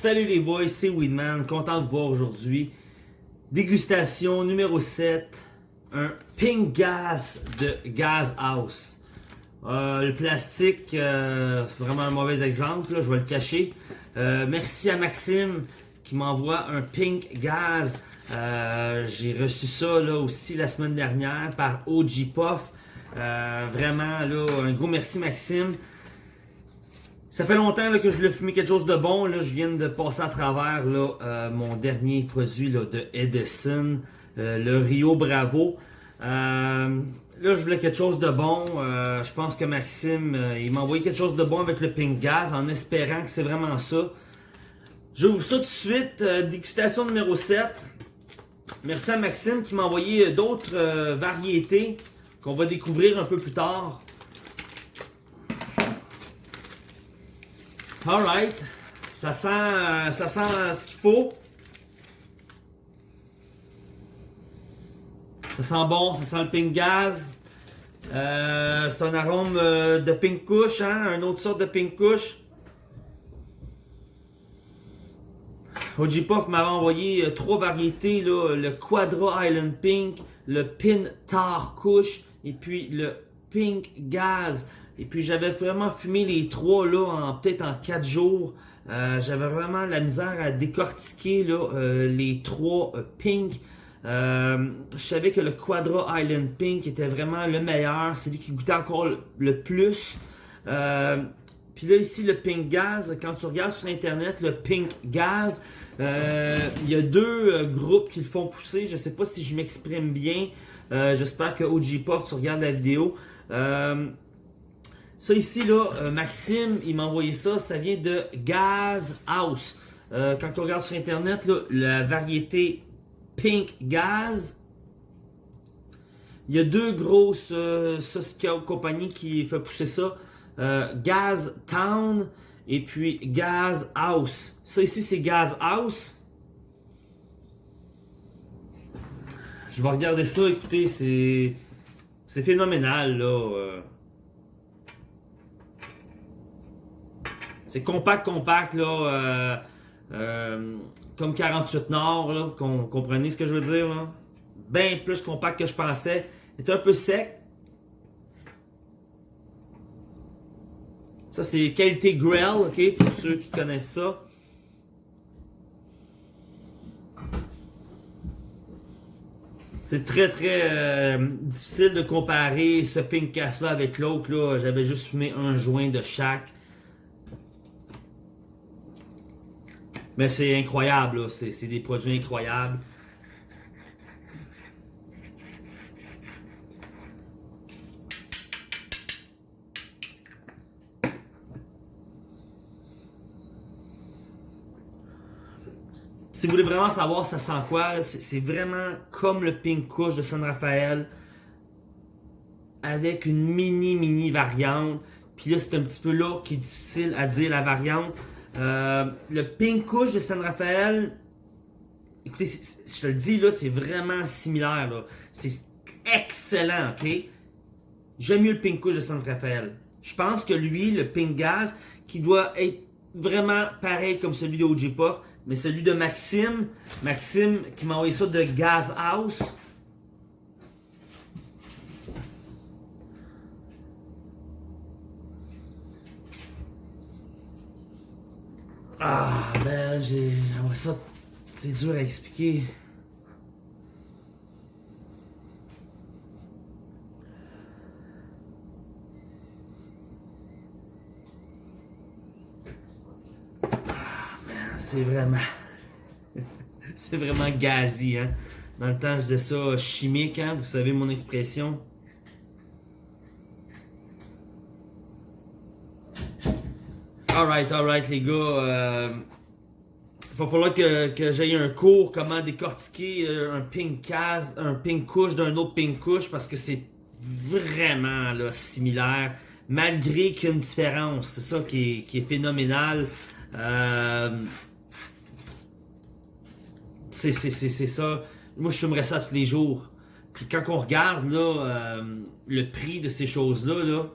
Salut les boys, c'est Weedman, content de vous voir aujourd'hui. Dégustation numéro 7, un Pink Gas de Gas House. Euh, le plastique, euh, c'est vraiment un mauvais exemple, je vais le cacher. Euh, merci à Maxime qui m'envoie un Pink Gas. J'ai reçu ça aussi la semaine dernière par OG Puff. Vraiment, là, un gros merci Maxime. Ça fait longtemps là, que je voulais fumer quelque chose de bon. Là, je viens de passer à travers là, euh, mon dernier produit là, de Edison, euh, le Rio Bravo. Euh, là, je voulais quelque chose de bon. Euh, je pense que Maxime, il m'a envoyé quelque chose de bon avec le Pink Gas en espérant que c'est vraiment ça. J'ouvre ça tout de suite. dégustation numéro 7. Merci à Maxime qui m'a envoyé d'autres variétés qu'on va découvrir un peu plus tard. Alright. Ça sent, euh, ça sent ce qu'il faut. Ça sent bon, ça sent le pink gaz. Euh, c'est un arôme euh, de pink couche, hein, une autre sorte de pink couche. OG Puff m'avait envoyé trois variétés, le Quadra Island Pink, le Pin Tar Kush et puis le Pink Gaz. Et puis j'avais vraiment fumé les trois là en peut-être en quatre jours. Euh, j'avais vraiment la misère à décortiquer là, euh, les trois euh, Pink. Euh, je savais que le Quadra Island Pink était vraiment le meilleur, c'est lui qui goûtait encore le, plus. Puis là ici le Pink Gaz, quand tu regardes sur internet le Pink Gaz, il y a deux groupes qui le font pousser. Je sais pas si je m'exprime bien. J'espère que OG Pop, tu regardes la vidéo. Ça ici, là, euh, Maxime, il m'a envoyé ça. Ça vient de Gaz House. Euh, quand on regarde sur Internet, là, la variété Pink Gaz. Il y a deux grosses euh, compagnies qui font pousser ça. Euh, Gaz Town et puis Gaz House. Ça ici, c'est Gaz House. Je vais regarder ça, écoutez, c'est... C'est phénoménal, là. C'est compact, compact, là. euh, euh, comme 48 Nord, là. com- comprenez ce que je veux dire, là? Bien plus compact que je pensais. Il est un peu sec. Ça, c'est qualité Grell, ok? Pour ceux qui connaissent ça. C'est très très euh, difficile de comparer ce pink casse là avec l'autre. J'avais juste fumé un joint de chaque. Mais c'est incroyable. C'est des produits incroyables. Si vous voulez vraiment savoir ça sent quoi, c'est vraiment comme le Pink Kush de San Rafael avec une mini mini variante. Puis là, c'est un petit peu là qui est difficile à dire la variante. Euh, le Pink Kush de San Rafael, écoutez, je te le dis là, c'est vraiment similaire. C'est excellent, ok? J'aime mieux le Pink Kush de San Rafael. Je pense que lui, le Pink Gaz, qui doit être vraiment pareil comme celui de OG Puff, mais celui de Maxime, Maxime qui m'a envoyé ça de Gaz House. Ah, man, j'ai. j'aimerais ça. C'est dur à expliquer. C'est vraiment. c'est vraiment gazi, hein. Dans le temps, je disais ça chimique, hein. Vous savez mon expression. Alright, alright, les gars. Euh, il va falloir que, que j'aille un cours comment décortiquer euh, un pink case, un pink couche d'un autre pink couche parce que c'est vraiment là, similaire malgré qu'il y a une différence. C'est ça qui est, qui est phénoménal. Euh, c'est ça. Moi, je fumerais ça tous les jours. Puis quand on regarde là, euh, le prix de ces choses-là, là,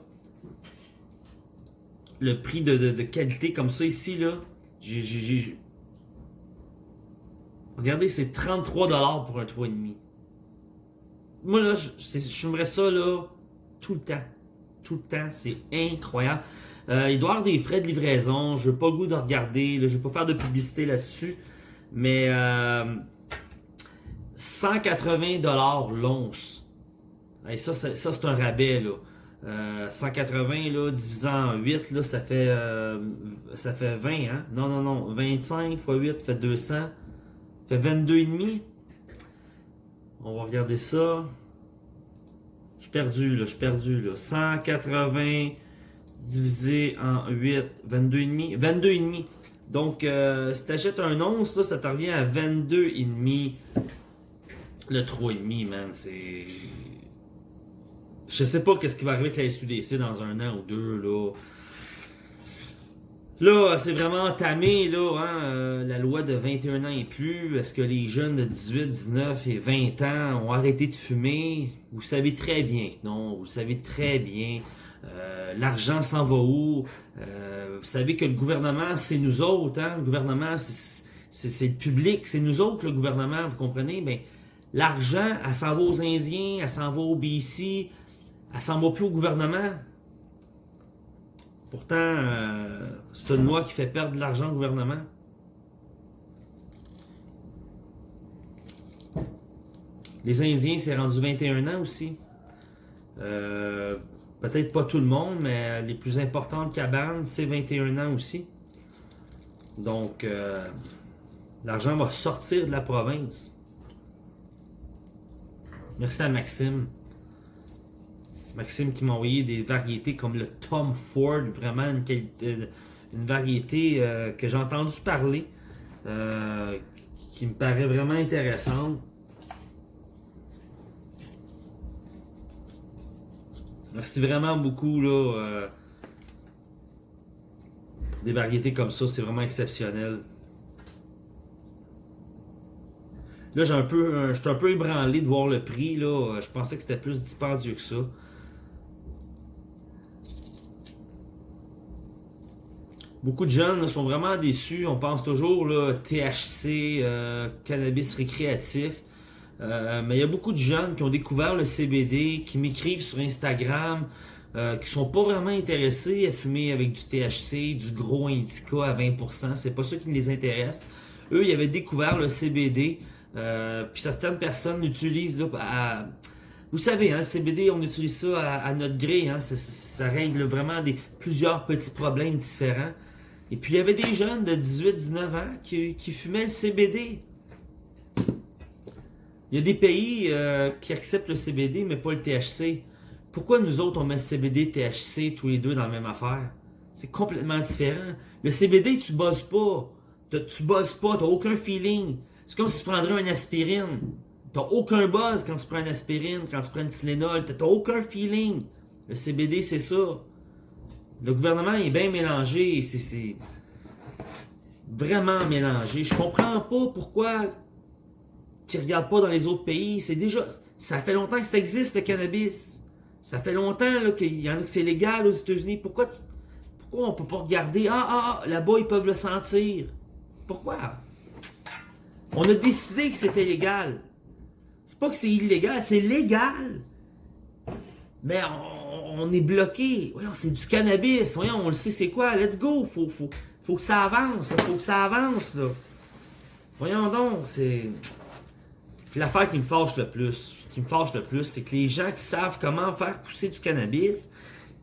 le prix de, qualité comme ça ici, là, Regardez, c'est 33$ pour un 3,5. Moi, là, je, je ça, là, tout le temps. Tout le temps. C'est incroyable. Euh, il doit y avoir des frais de livraison. Je veux pas le goût de regarder. Je vais pas faire de publicité là-dessus. Mais euh, 180$ l'once. Et ça, ça, c'est un rabais, là. 180 euh, là, divisé en 8, là, ça fait euh, ça fait 20, hein? Non, non, non. 25 x 8 fait 200. Ça fait 22,5. On va regarder ça. Je suis perdu, là. Je suis perdu, là. 180 divisé en 8, 22,5. 22,5. Donc, euh, si tu achètes un once, là, ça te revient à 22,5. Le 3,5, man, c'est... Je sais pas qu'est-ce qui va arriver avec la SQDC dans un an ou deux, là. Là, c'est vraiment entamé, là, hein, euh, la loi de 21 ans et plus. Est-ce que les jeunes de 18, 19 et 20 ans ont arrêté de fumer? Vous savez très bien que non. Vous savez très bien. Euh, l'argent s'en va où? Euh, vous savez que le gouvernement, c'est nous autres. Hein? Le gouvernement, c'est le public. C'est nous autres, le gouvernement, vous comprenez? Mais l'argent, elle s'en va aux Indiens, elle s'en va au BC, elle s'en va plus au gouvernement. Pourtant, euh, c'est une loi qui fait perdre de l'argent au gouvernement. Les Indiens, c'est rendu 21 ans aussi. Euh, peut-être pas tout le monde, mais les plus importantes cabanes, c'est 21 ans aussi. Donc, euh, l'argent va sortir de la province. Merci à Maxime. Maxime qui m'a envoyé des variétés comme le Tom Ford, vraiment une, variété euh, que j'ai entendu parler, euh, qui me paraît vraiment intéressante. Merci vraiment beaucoup là. Euh, des variétés comme ça, c'est vraiment exceptionnel. Là, j'ai un peu, je suis un peu ébranlé de voir le prix. Là. Je pensais que c'était plus dispendieux que ça. Beaucoup de jeunes sont vraiment déçus. On pense toujours là, THC, euh, cannabis récréatif. Euh, mais il y a beaucoup de jeunes qui ont découvert le CBD, qui m'écrivent sur Instagram, euh, qui sont pas vraiment intéressés à fumer avec du THC, du gros indica à 20%. C'est pas ça qui les intéresse. Eux, ils avaient découvert le CBD. puis certaines personnes l'utilisent à... Vous savez, hein, le CBD, on utilise ça à, notre gré. Hein, ça, ça, règle vraiment des, plusieurs petits problèmes différents. Et puis il y avait des jeunes de 18-19 ans qui, fumaient le CBD. Il y a des pays euh, qui acceptent le CBD, mais pas le THC. Pourquoi nous autres, on met CBD et THC tous les deux dans la même affaire? C'est complètement différent. Le CBD, tu bosses pas. Tu bosses pas, tu n'as aucun feeling. C'est comme si tu prendrais une aspirine. Tu n'as aucun buzz quand tu prends une aspirine, quand tu prends une Tylenol. Tu n'as aucun feeling. Le CBD, c'est ça. Le gouvernement est bien mélangé. C'est vraiment mélangé. Je comprends pas pourquoi qu'ils regardent pas dans les autres pays. C'est déjà... Ça fait longtemps que ça existe, le cannabis. Ça fait longtemps qu'il y a que c'est légal aux États-Unis. Pourquoi, pourquoi on peut pas regarder? Ah, ah, ah, là-bas, ils peuvent le sentir. Pourquoi? On a décidé que c'était légal. C'est pas que c'est illégal, c'est légal. Mais on, on est bloqué. Voyons, c'est du cannabis. Voyons, on le sait c'est quoi. Let's go. Faut, faut, faut que ça avance. Faut que ça avance, là. Voyons donc, c'est... l'affaire qui me fâche le plus, qui me fâche le plus, c'est que les gens qui savent comment faire pousser du cannabis,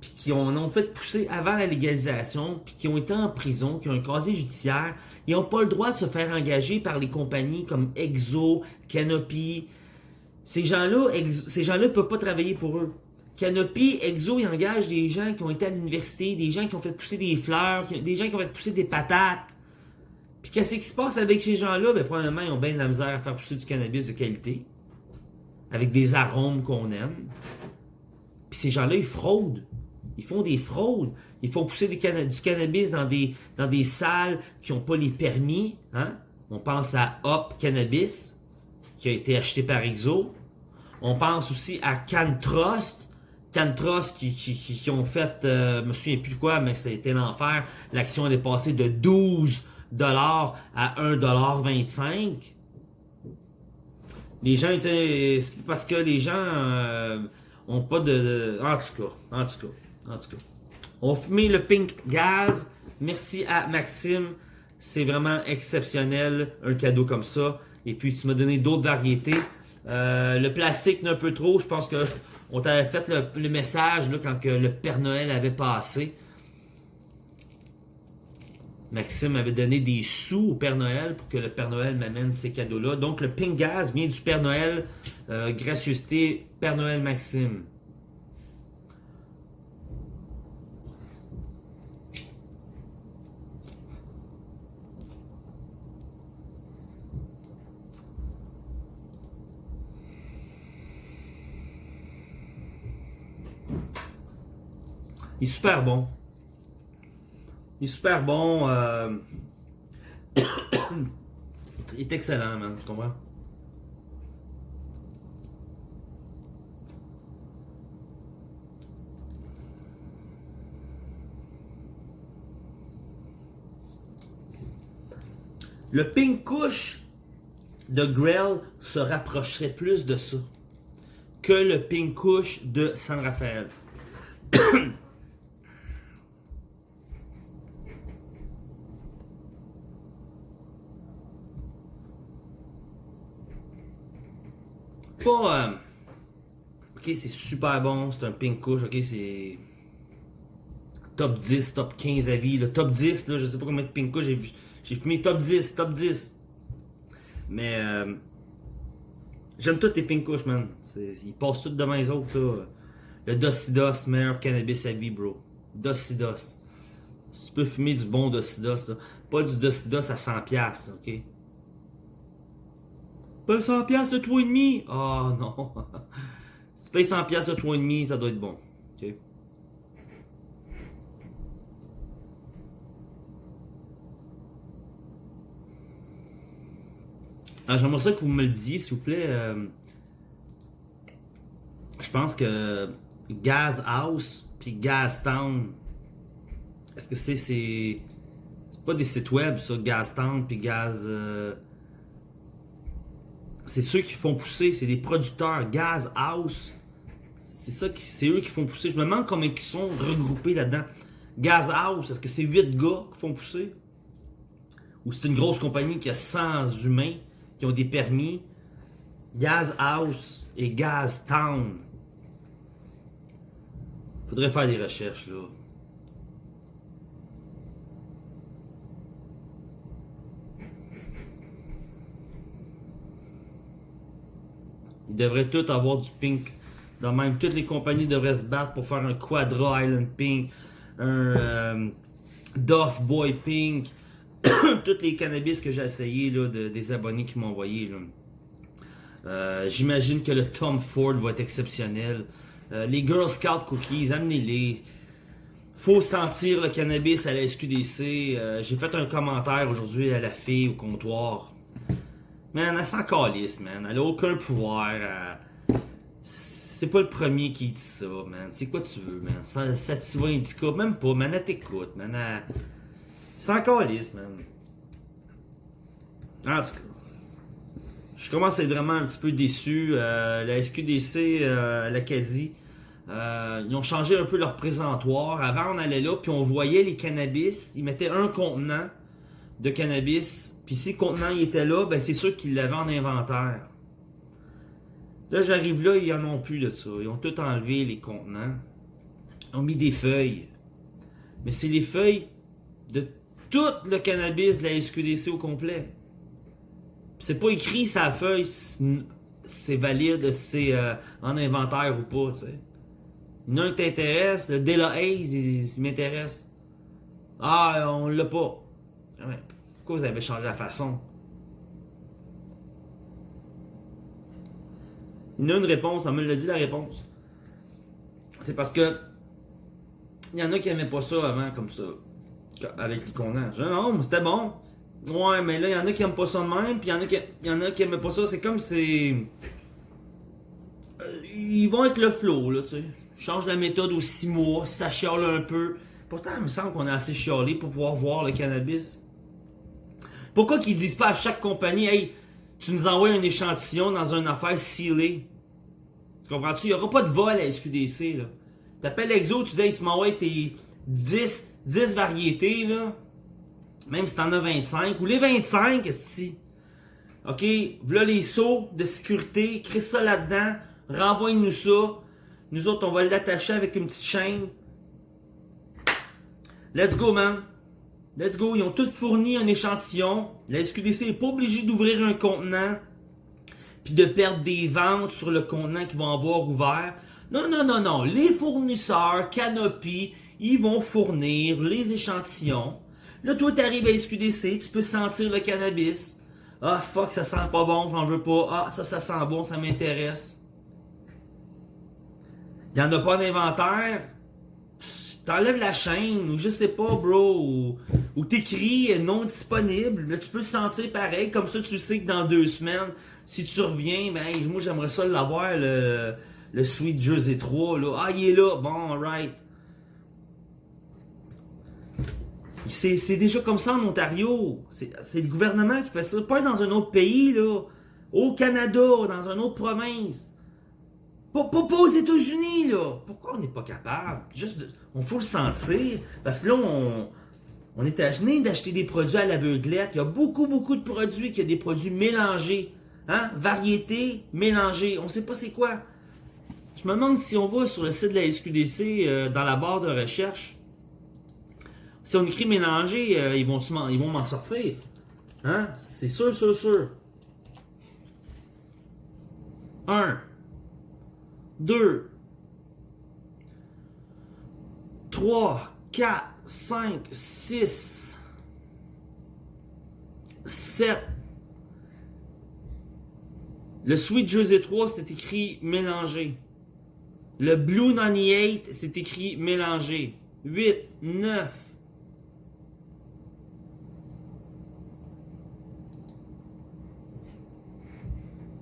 puis qui en ont fait pousser avant la légalisation, puis qui ont été en prison, qui ont un casier judiciaire, ils n'ont pas le droit de se faire engager par les compagnies comme Exo, Canopy. Ces gens-là, ces gens-là ne peuvent pas travailler pour eux. Canopy, Exo, ils engagent des gens qui ont été à l'université, des gens qui ont fait pousser des fleurs, des gens qui ont fait pousser des patates. Puis qu'est-ce qui se passe avec ces gens-là? Ben, probablement, ils ont bien de la misère à faire pousser du cannabis de qualité. Avec des arômes qu'on aime. Puis ces gens-là, ils fraudent. Ils font des fraudes. Ils font pousser du cannabis dans des, salles qui n'ont pas les permis. Hein? On pense à Hop Cannabis, qui a été acheté par Exo. On pense aussi à CanTrust, Cantros qui, qui, ont fait, euh, je me souviens plus quoi, mais ça a été l'enfer. L'action est passée de 12 dollars à 1,25 $. Les gens étaient. c'est Parce que les gens euh, ont pas de, de- En tout cas, en tout cas, en tout cas. On fumé le Pink Gaz. Merci à Maxime. C'est vraiment exceptionnel, un cadeau comme ça. Et puis, tu m'as donné d'autres variétés. Euh, le plastique, un peu trop. Je pense que on t'avait fait le, message là, quand que le Père Noël avait passé. Maxime avait donné des sous au Père Noël pour que le Père Noël m'amène ces cadeaux-là. Donc, le Pink Gaz vient du Père Noël. Euh, gracieuseté, Père Noël Maxime. Il super bon. Il est super bon. euh, Il est excellent, man. Tu comprends? Le Pink Kush de Grell se rapprocherait plus de ça que le Pink Kush de San Rafael. Pas. euh, Ok, c'est super bon, c'est un Pink Kush, ok, c'est. Top 10, top 15 avis, le top 10, là, je sais pas combien de Pink Kush j'ai fumé top 10, top 10. Mais. euh, J'aime tous les Pink Kush, man. Ils passent tous devant les autres, là. Le Docidos, meilleur cannabis à vie, bro. Docidos. Tu peux fumer du bon Docidos, là. Pas du Docidos à 100$, piastres, là, ok? Pas 100$ piastres de 3,5$? Ah non. si tu payes 100$ piastres de 3,5$, ça doit être bon. ok? Ah, J'aimerais ça que vous me le disiez, s'il vous plaît. euh, je pense que Gas House puis Gas Town, est-ce que c'est c'est pas des sites web ça, Gas Town puis Gaz euh, c'est ceux qui font pousser, c'est des producteurs Gas House. C'est ça eux qui font pousser. Je me demande comment ils sont regroupés là-dedans. Gas House, est-ce que c'est 8 gars qui font pousser? Ou c'est une grosse compagnie qui a 100 humains qui ont des permis? Gas House et Gas Town. Faudrait faire des recherches là. Ils devraient tous avoir du pink. Dans même, toutes les compagnies devraient se battre pour faire un Quadra Island Pink, un euh, Duff Boy Pink, tous les cannabis que j'ai essayé là, de- des abonnés qui m'ont envoyé. Euh, J'imagine que le Tom Ford va être exceptionnel. Euh, les Girl Scout Cookies, amenez-les. Faut sentir le cannabis à la SQDC. Euh, j'ai fait un commentaire aujourd'hui à la fille au comptoir. Man, elle s'en calisse, man. Elle a aucun pouvoir. C'est pas le premier qui dit ça, man. C'est quoi tu veux, man? Ça- Sativa Indica, même pas, man. Elle t'écoute, man. Elle... s'en calisse, man. En tout cas. Je commence à être vraiment un petit peu déçu. Euh, la SQDC, euh, l'Acadie, euh, ils ont changé un peu leur présentoir. Avant, on allait là, puis on voyait les cannabis. Ils mettaient un contenant de cannabis. Puis si le contenant il était là, ben c'est sûr qu'ils l'avaient en inventaire. Là, j'arrive là, ils en ont plus de ça. Ils ont tout enlevé, les contenants. Ils ont mis des feuilles. Mais c'est les feuilles de tout le cannabis de la SQDC au complet. C'est pas écrit sa feuille c'est valide, c'est euh, en inventaire ou pas, tu sais. Il y en a un qui t'intéresse, le Dela Hayes, il, m'intéresse. Ah, on l'a pas. Ah Pourquoi vous avez changé la façon? Il y a une réponse, on me l'a dit la réponse. C'est parce que il y en a qui aimaient pas ça avant comme ça. Avec dis, non, mais c'était bon. Ouais, mais là, il y en a qui aiment pas ça de même, puis il y en a qui, a qui aimaient pas ça. C'est comme c'est. Euh, Ils vont avec le flow, là, tu sais. Change la méthode aux 6 mois, ça chiale un peu. Pourtant, il me semble qu'on est assez chialé pour pouvoir voir le cannabis. Pourquoi qu'ils disent pas à chaque compagnie, hey, tu nous envoies un échantillon dans une affaire scellée? Tu comprends-tu? Il n'y aura pas de vol à SQDC, là. T'appelles Exo, tu dis, tu m'envoies tes 10, 10 variétés, là. Même si t'en as 25, ou les 25, si. OK, voilà les sauts de sécurité, crée ça là-dedans, renvoie-nous ça. Nous autres, on va l'attacher avec une petite chaîne. Let's go, man. Let's go. Ils ont tous fourni un échantillon. La SQDC n'est pas obligée d'ouvrir un contenant puis de perdre des ventes sur le contenant qu'ils vont avoir ouvert. Non, non, non, non. Les fournisseurs, Canopy, ils vont fournir les échantillons. Là, toi, tu arrives à SQDC, tu peux sentir le cannabis. Ah, fuck, ça sent pas bon, j'en veux pas. Ah, ça, ça sent bon, ça m'intéresse. Il en a pas d'inventaire? T'enlèves la chaîne, ou je sais pas, bro, ou t'écris non disponible. Là, tu peux le sentir pareil, comme ça, tu sais que dans deux semaines, si tu reviens, ben, moi, j'aimerais ça l'avoir, le, le Sweet Jersey 3, là. Ah, il est là, bon, alright. C'est déjà comme ça en Ontario. C'est le gouvernement qui fait ça. Pas dans un autre pays, là. Au Canada, dans une autre province. Pas, pas, aux États-Unis, là. Pourquoi on n'est pas capable? Juste, on faut le sentir. Parce que là, on, on est gêné d'acheter des produits à l'aveuglette. Il y a beaucoup, beaucoup de produits qui ont des produits mélangés. Hein? Variété, mélangée. On sait pas c'est quoi. Je me demande si on va sur le site de la SQDC, euh, dans la barre de recherche, si on écrit mélanger, euh, ils vont ils vont m'en sortir. Hein? C'est sûr, sûr, sûr. 1, 2, 3, 4, 5, 6, 7. Le Sweet Jersey 3, c'est écrit mélangé. Le Blue 98, c'est écrit mélangé. 8, 9,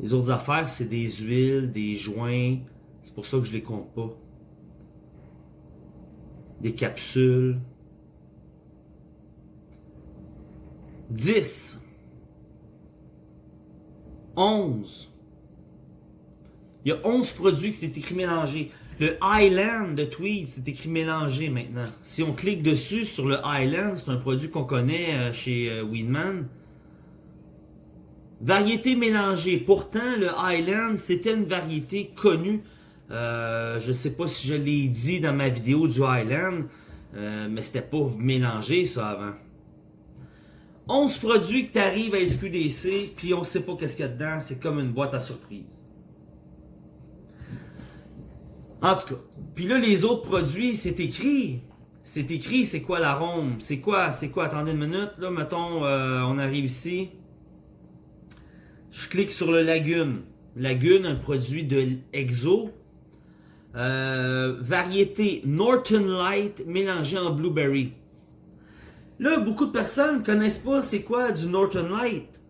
Les autres affaires, c'est des huiles, des joints. C'est pour ça que je les compte pas. Des capsules. 10. 11. Il y a 11 produits qui s'est écrit mélangé. Le Highland de Tweed, c'est écrit mélangé maintenant. Si on clique dessus sur le Highland, c'est un produit qu'on connaît euh, chez euh, Weedman. Variété mélangée. Pourtant, le Highland, c'était une variété connue. Euh, je sais pas si je l'ai dit dans ma vidéo du Highland, mais c'était pas mélangé ça avant. 11 produits que tu arrives à SQDC, puis on sait pas qu'est-ce qu'il y a dedans, c'est comme une boîte à surprise. En tout cas, puis là les autres produits, c'est écrit. C'est écrit, c'est quoi l'arôme, c'est quoi, c'est quoi, attendez une minute, là, mettons, euh, on arrive ici. Je clique sur le Lagune. Lagune, un produit de Exo. Euh, variété Norton Light mélangé en blueberry. Là, beaucoup de personnes connaissent pas c'est quoi du Norton Light.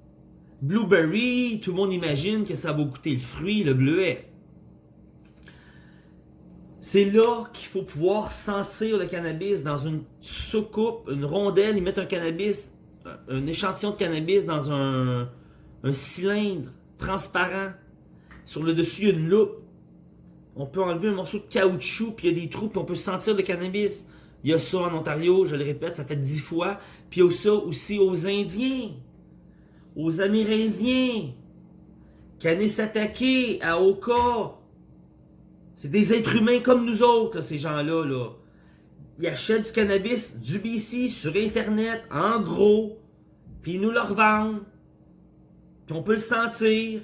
Blueberry, tout le monde imagine que ça va goûter le fruit, le bleuet. C'est là qu'il faut pouvoir sentir le cannabis dans une soucoupe, une rondelle. Ils mettent un cannabis, un échantillon de cannabis dans un, un cylindre transparent. Sur le dessus, il y a une loupe. On peut enlever un morceau de caoutchouc, puis il y a des trous, puis on peut sentir le cannabis. Il y a ça en Ontario, je le répète, ça fait dix fois. Puis il y a ça aussi aux Indiens, aux Amérindiens, qui s'attaquer à Oka. C'est des êtres humains comme nous autres, ces gens-là. Là. Ils achètent du cannabis du BC sur Internet, en gros, puis ils nous le revendent on peut le sentir.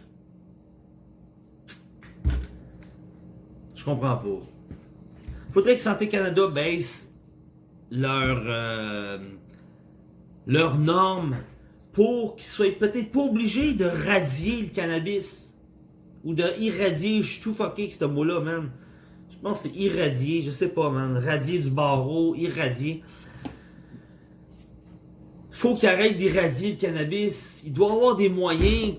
Je comprends pas. Faudrait que Santé Canada baisse leurs euh, leurs normes pour qu'ils soient peut-être pas obligés de radier le cannabis. Ou de irradier, je suis tout fucké avec ce mot-là, man. Je pense que c'est irradier, je sais pas, man. Radier du barreau, irradier faut qu'il arrête d'irradier le cannabis. Il doit avoir des moyens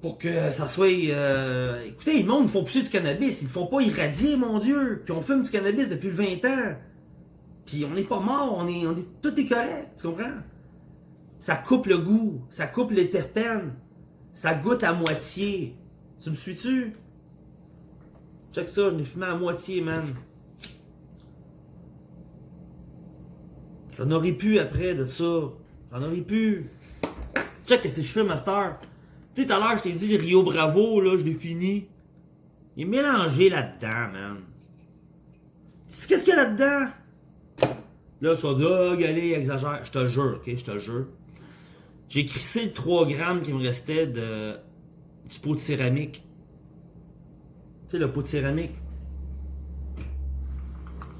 pour que ça soit... Euh... Écoutez, le monde ne font plus du cannabis. Ils ne font pas irradier, mon Dieu. Puis on fume du cannabis depuis 20 ans. Puis on n'est pas mort. On est. Tout est correct. Tu comprends? Ça coupe le goût, ça coupe les terpènes, ça goûte à moitié. Tu me suis-tu? Check ça, je l'ai fumé à moitié, man. J'en aurais pu après de ça. J'en aurais pu. Check que c'est je fais, Master. Tu sais, tout à l'heure, je t'ai dit Rio Bravo, là, je l'ai fini. Il est mélangé là-dedans, man. Qu'est-ce qu'il y a là-dedans? Là, tu vas dire, oh, allez, exagère. Je te jure, ok? Je te jure. J'ai crissé le 3 grammes qui me restait de, du pot de céramique. Tu sais, le pot de céramique.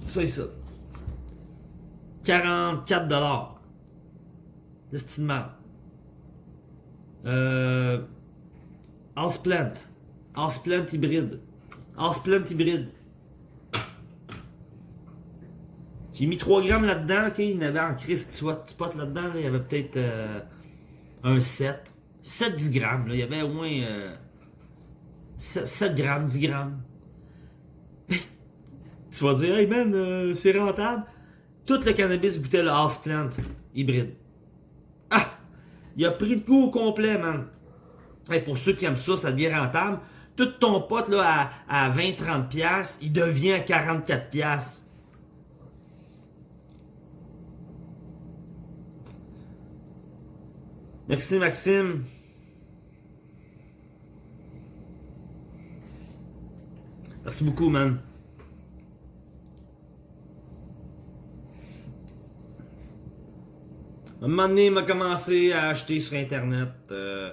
Ça et ça. 44 dollars. Estimement. Euh, Houseplant. Houseplant hybride. Houseplant hybride. J'ai mis 3 grammes là-dedans. Il y en avait en Christ spot là-dedans. il y avait peut-être euh, un 7. 7-10 grammes. Là. Il y avait au moins euh, 7, 7, grammes, 10 grammes. tu vas dire, hey man, euh, c'est rentable. Tout le cannabis goûtait le houseplant hybride. Ah! Il a pris de goût au complet, man. Et pour ceux qui aiment ça, ça devient rentable. Tout ton pote à, à 20-30$, il devient à 44$. Merci Maxime. Merci beaucoup, man. un moment donné, il m'a commencé à acheter sur Internet. Euh,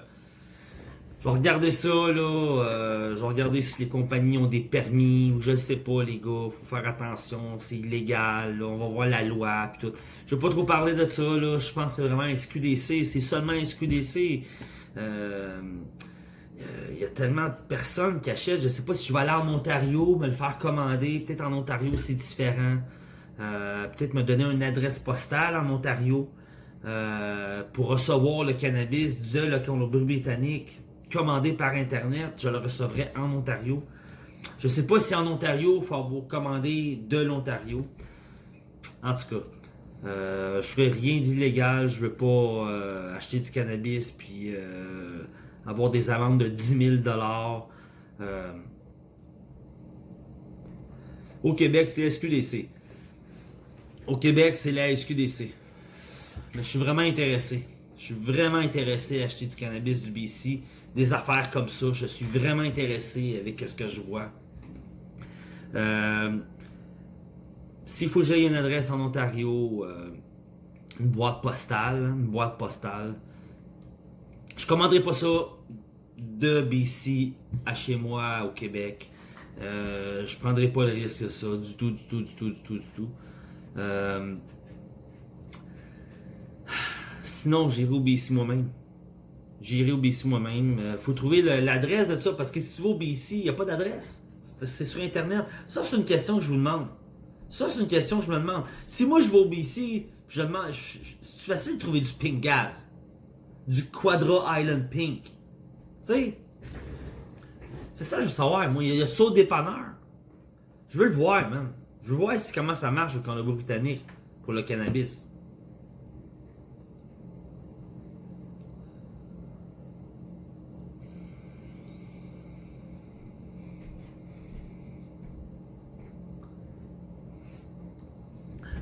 je vais regarder ça, là. Euh, je vais regarder si les compagnies ont des permis ou je sais pas, les gars. Faut faire attention, c'est illégal. On va voir la loi puis tout. Je vais pas trop parler de ça, là. Je pense que c'est vraiment SQDC. C'est seulement SQDC. Euh, il y a tellement de personnes qui achètent. Je sais pas si je vais aller en Ontario, me le faire commander. Peut-être en Ontario, c'est différent. Peut-être me donner une adresse postale en Ontario. Euh, pour recevoir le cannabis de la Colombie-Britannique commandé par Internet. Je le recevrai en Ontario. Je ne sais pas si en Ontario, il faut vous commander de l'Ontario. En tout cas, euh, je ferai rien d'illégal. Je ne veux pas euh, acheter du cannabis puis avoir des amendes de 10 000 Au Québec, c'est SQDC. Au Québec, c'est la SQDC. Mais je suis vraiment intéressé. Je suis vraiment intéressé à acheter du cannabis du BC. Des affaires comme ça. Je suis vraiment intéressé avec ce que je vois. Euh, S'il faut que j'aille une adresse en Ontario, euh, une boîte postale, une boîte postale, je commanderai pas ça de BC à chez moi au Québec. Euh, je prendrai pas le risque de ça du tout, du tout, du tout, du tout, du tout. Euh, Sinon, j'irai au BC moi-même. J'irai au BC moi-même. Il euh, faut trouver l'adresse de ça, parce que si tu vas au BC, il n'y a pas d'adresse. C'est sur Internet. Ça, c'est une question que je vous demande. Ça, c'est une question que je me demande. Si moi, je vais au BC, je demande, c'est facile de trouver du pink gaz. Du Quadra Island Pink. Tu sais, c'est ça je veux savoir. Moi, il y a ça au dépanneur. Je veux le voir, man. Je veux voir comment ça marche au Colombie-Britannique pour le cannabis.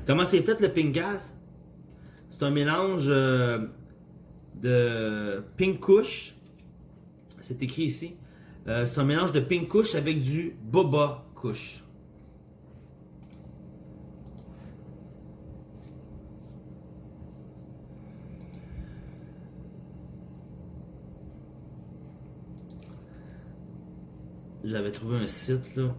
Comment c'est fait le pink gas? C'est un mélange euh, de pink kush. C'est écrit ici. Euh, c'est un mélange de pink kush avec du boba kush. J'avais trouvé un site là.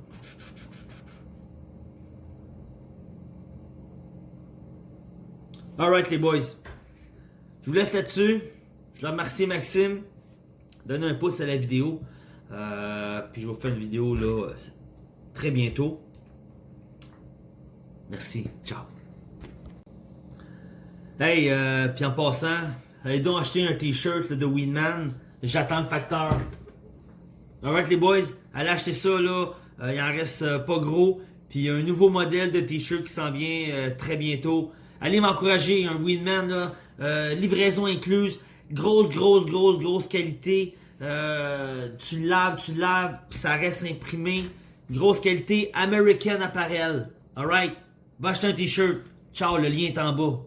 Alright les boys. Je vous laisse là-dessus. Je leur remercie Maxime. Donnez un pouce à la vidéo. Euh, puis je vous fais une vidéo là très bientôt. Merci. Ciao. Hey, euh, puis en passant, allez donc acheter un t-shirt de Winman. J'attends le facteur. Alright les boys, allez acheter ça là. Euh, il en reste pas gros. Puis il y a un nouveau modèle de t-shirt qui s'en vient très bientôt allez m'encourager, un Winman, là, euh, livraison incluse, grosse, grosse, grosse, grosse qualité. Euh, tu laves, tu laves, ça reste imprimé. Grosse qualité, American Apparel. Alright? Va acheter un t-shirt. Ciao, le lien est en bas.